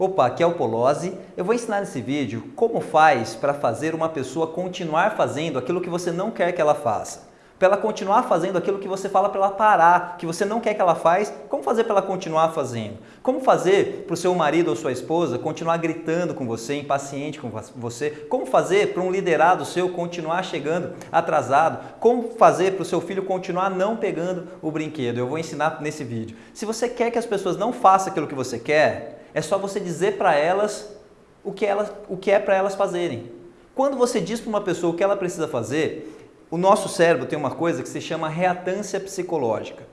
Opa, aqui é o Polozzi. Eu vou ensinar nesse vídeo como faz para fazer uma pessoa continuar fazendo aquilo que você não quer que ela faça. Para ela continuar fazendo aquilo que você fala para ela parar, que você não quer que ela faça, como fazer para ela continuar fazendo? Como fazer para o seu marido ou sua esposa continuar gritando com você, impaciente com você? Como fazer para um liderado seu continuar chegando atrasado? Como fazer para o seu filho continuar não pegando o brinquedo? Eu vou ensinar nesse vídeo. Se você quer que as pessoas não façam aquilo que você quer, é só você dizer para elas o que, elas, o que é para elas fazerem. Quando você diz para uma pessoa o que ela precisa fazer, o nosso cérebro tem uma coisa que se chama reatância psicológica.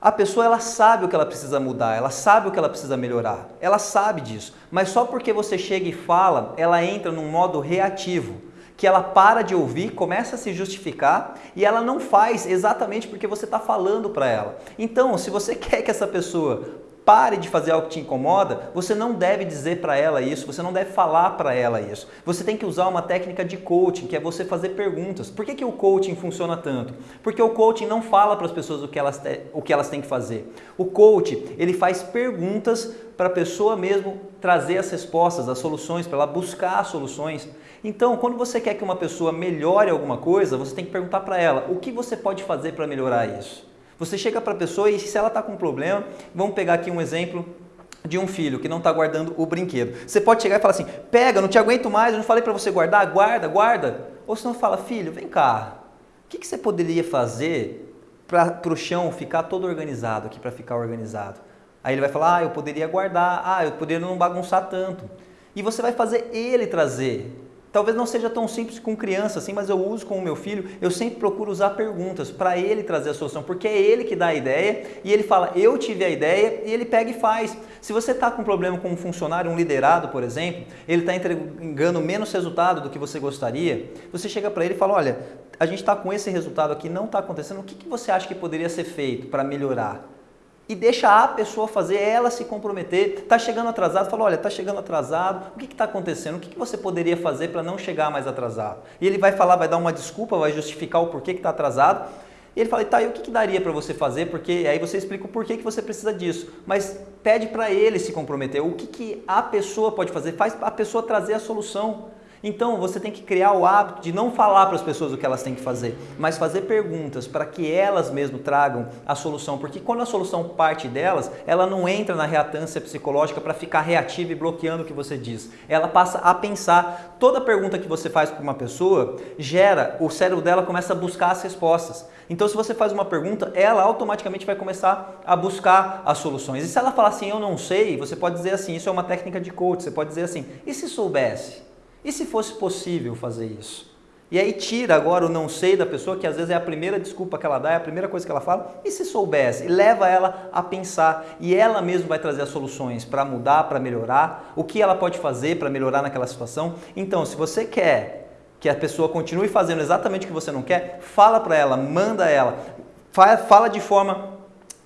A pessoa ela sabe o que ela precisa mudar, ela sabe o que ela precisa melhorar, ela sabe disso, mas só porque você chega e fala, ela entra num modo reativo, que ela para de ouvir, começa a se justificar e ela não faz exatamente porque você está falando para ela. Então, se você quer que essa pessoa pare de fazer algo que te incomoda, você não deve dizer para ela isso, você não deve falar para ela isso. Você tem que usar uma técnica de coaching, que é você fazer perguntas. Por que, que o coaching funciona tanto? Porque o coaching não fala para as pessoas o que, elas o que elas têm que fazer. O coaching, ele faz perguntas para a pessoa mesmo trazer as respostas, as soluções, para ela buscar soluções. Então, quando você quer que uma pessoa melhore alguma coisa, você tem que perguntar para ela, o que você pode fazer para melhorar isso? Você chega para a pessoa e se ela está com um problema, vamos pegar aqui um exemplo de um filho que não está guardando o brinquedo. Você pode chegar e falar assim, pega, não te aguento mais, eu não falei para você guardar, guarda, guarda. Ou se não fala, filho, vem cá, o que, que você poderia fazer para o chão ficar todo organizado aqui, para ficar organizado? Aí ele vai falar, ah, eu poderia guardar, ah, eu poderia não bagunçar tanto. E você vai fazer ele trazer Talvez não seja tão simples com criança assim, mas eu uso com o meu filho, eu sempre procuro usar perguntas para ele trazer a solução, porque é ele que dá a ideia e ele fala, eu tive a ideia e ele pega e faz. Se você está com um problema com um funcionário, um liderado, por exemplo, ele está entregando menos resultado do que você gostaria, você chega para ele e fala, olha, a gente está com esse resultado aqui, não está acontecendo, o que, que você acha que poderia ser feito para melhorar? E deixa a pessoa fazer, ela se comprometer. Está chegando atrasado, fala, olha, está chegando atrasado, o que está acontecendo? O que, que, você poderia fazer para não chegar mais atrasado? E ele vai falar, vai dar uma desculpa, vai justificar o porquê que está atrasado. E ele fala, tá, e o que, que daria para você fazer? Porque aí você explica o porquê que você precisa disso. Mas pede para ele se comprometer. O que, que a pessoa pode fazer? Faz a pessoa trazer a solução. Então você tem que criar o hábito de não falar para as pessoas o que elas têm que fazer, mas fazer perguntas para que elas mesmo tragam a solução, porque quando a solução parte delas, ela não entra na reatância psicológica para ficar reativa e bloqueando o que você diz. Ela passa a pensar. Toda pergunta que você faz para uma pessoa gera, o cérebro dela começa a buscar as respostas. Então se você faz uma pergunta, ela automaticamente vai começar a buscar as soluções. E se ela falar assim, eu não sei, você pode dizer assim, isso é uma técnica de coach, você pode dizer assim, e se soubesse? E se fosse possível fazer isso? E aí tira agora o não sei da pessoa, que às vezes é a primeira desculpa que ela dá, é a primeira coisa que ela fala, e se soubesse? E leva ela a pensar, e ela mesma vai trazer as soluções para mudar, para melhorar, o que ela pode fazer para melhorar naquela situação. Então, se você quer que a pessoa continue fazendo exatamente o que você não quer, fala para ela, manda ela, fala de forma,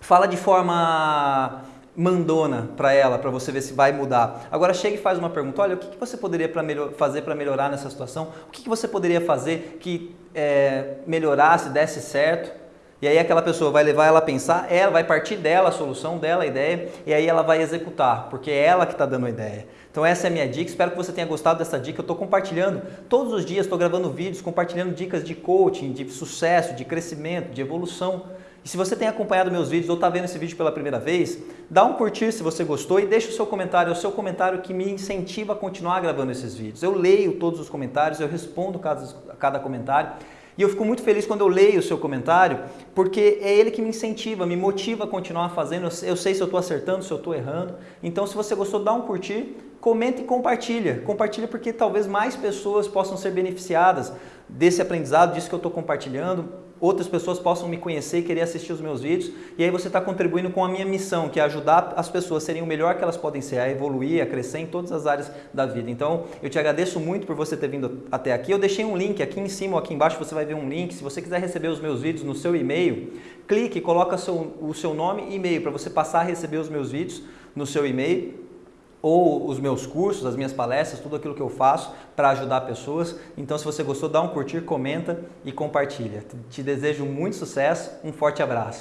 fala de forma mandona para ela, para você ver se vai mudar. Agora chega e faz uma pergunta, olha, o que, que você poderia pra fazer para melhorar nessa situação? O que, que você poderia fazer que é, melhorasse, desse certo? E aí aquela pessoa vai levar ela a pensar, ela vai partir dela a solução, dela a ideia, e aí ela vai executar, porque é ela que está dando a ideia. Então essa é a minha dica, espero que você tenha gostado dessa dica. Eu estou compartilhando todos os dias, estou gravando vídeos, compartilhando dicas de coaching, de sucesso, de crescimento, de evolução. E se você tem acompanhado meus vídeos ou está vendo esse vídeo pela primeira vez, dá um curtir se você gostou e deixa o seu comentário, é o seu comentário que me incentiva a continuar gravando esses vídeos. Eu leio todos os comentários, eu respondo cada, cada comentário e eu fico muito feliz quando eu leio o seu comentário, porque é ele que me incentiva, me motiva a continuar fazendo. Eu sei se eu estou acertando, se eu estou errando. Então, se você gostou, dá um curtir, comenta e compartilha. Compartilha porque talvez mais pessoas possam ser beneficiadas desse aprendizado, disso que eu estou compartilhando outras pessoas possam me conhecer e querer assistir os meus vídeos. E aí você está contribuindo com a minha missão, que é ajudar as pessoas a serem o melhor que elas podem ser, a evoluir, a crescer em todas as áreas da vida. Então, eu te agradeço muito por você ter vindo até aqui. Eu deixei um link aqui em cima ou aqui embaixo, você vai ver um link. Se você quiser receber os meus vídeos no seu e-mail, clique coloca seu, o seu nome e e-mail para você passar a receber os meus vídeos no seu e-mail ou os meus cursos, as minhas palestras, tudo aquilo que eu faço para ajudar pessoas. Então, se você gostou, dá um curtir, comenta e compartilha. Te desejo muito sucesso, um forte abraço.